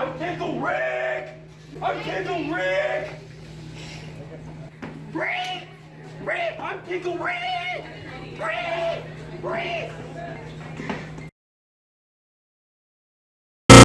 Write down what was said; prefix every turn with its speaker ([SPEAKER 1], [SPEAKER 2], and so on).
[SPEAKER 1] I'm pickle Rick! I'm pickle Rick! Rick! Rick! I'm pickle Rick! Rick! Rick!